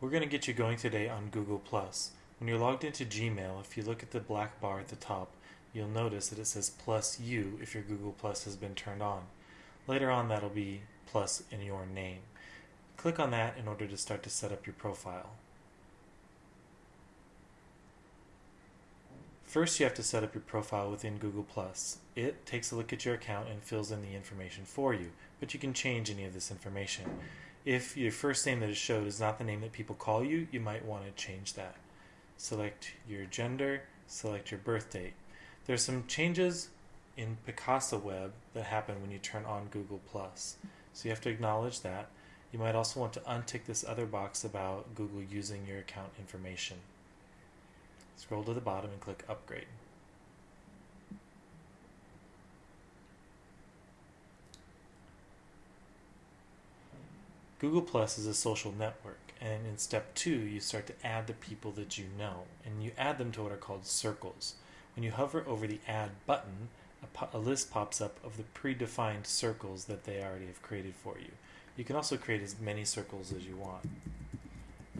We're going to get you going today on Google+. When you're logged into Gmail, if you look at the black bar at the top, you'll notice that it says plus you if your Google Plus has been turned on. Later on, that'll be plus in your name. Click on that in order to start to set up your profile. First, you have to set up your profile within Google+. It takes a look at your account and fills in the information for you, but you can change any of this information. If your first name that is showed is not the name that people call you, you might want to change that. Select your gender, select your birth date. There's some changes in Picasa Web that happen when you turn on Google+. So you have to acknowledge that. You might also want to untick this other box about Google using your account information. Scroll to the bottom and click Upgrade. Google Plus is a social network, and in step two, you start to add the people that you know, and you add them to what are called circles. When you hover over the Add button, a, a list pops up of the predefined circles that they already have created for you. You can also create as many circles as you want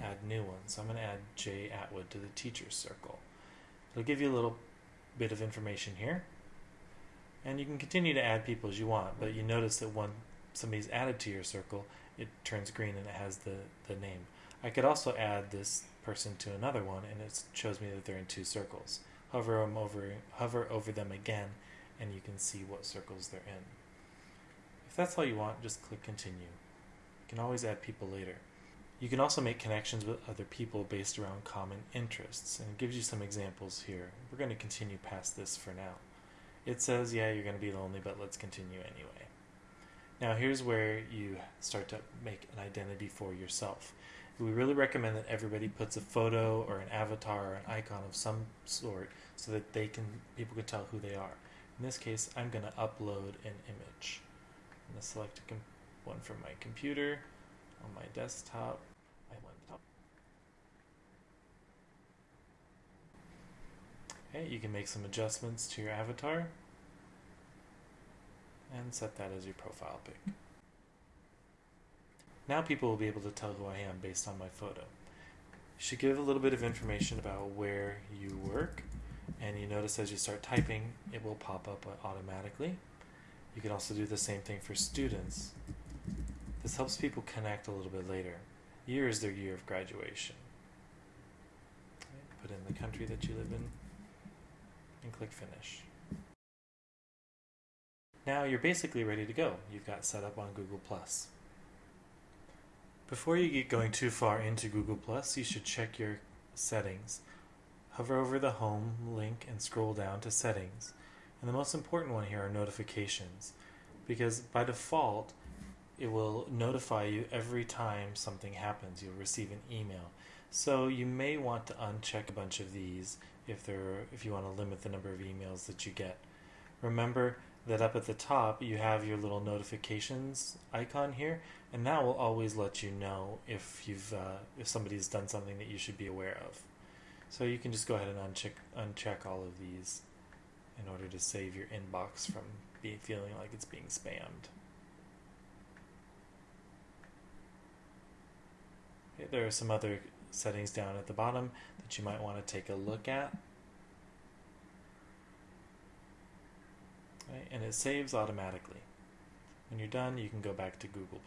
add new ones. I'm going to add Jay Atwood to the teacher's circle. It'll give you a little bit of information here. And you can continue to add people as you want, but you notice that when somebody's added to your circle, it turns green and it has the, the name. I could also add this person to another one and it shows me that they're in two circles. Hover them over, hover over them again and you can see what circles they're in. If that's all you want, just click continue. You can always add people later. You can also make connections with other people based around common interests, and it gives you some examples here. We're going to continue past this for now. It says, yeah, you're going to be lonely, but let's continue anyway. Now here's where you start to make an identity for yourself. We really recommend that everybody puts a photo or an avatar or an icon of some sort so that they can people can tell who they are. In this case, I'm going to upload an image. I'm going to select one from my computer on my desktop Okay, you can make some adjustments to your avatar and set that as your profile pic. Now people will be able to tell who I am based on my photo. You should give a little bit of information about where you work and you notice as you start typing it will pop up automatically. You can also do the same thing for students. This helps people connect a little bit later. Year is their year of graduation. Put in the country that you live in and click finish. Now you're basically ready to go. You've got set up on Google+. Before you get going too far into Google+, you should check your settings. Hover over the home link and scroll down to settings. And the most important one here are notifications because by default it will notify you every time something happens. You'll receive an email. So you may want to uncheck a bunch of these if there if you want to limit the number of emails that you get. Remember that up at the top you have your little notifications icon here, and that will always let you know if you've uh, if somebody's done something that you should be aware of. So you can just go ahead and uncheck uncheck all of these in order to save your inbox from being feeling like it's being spammed. Okay, there are some other settings down at the bottom that you might want to take a look at. And it saves automatically. When you're done, you can go back to Google+.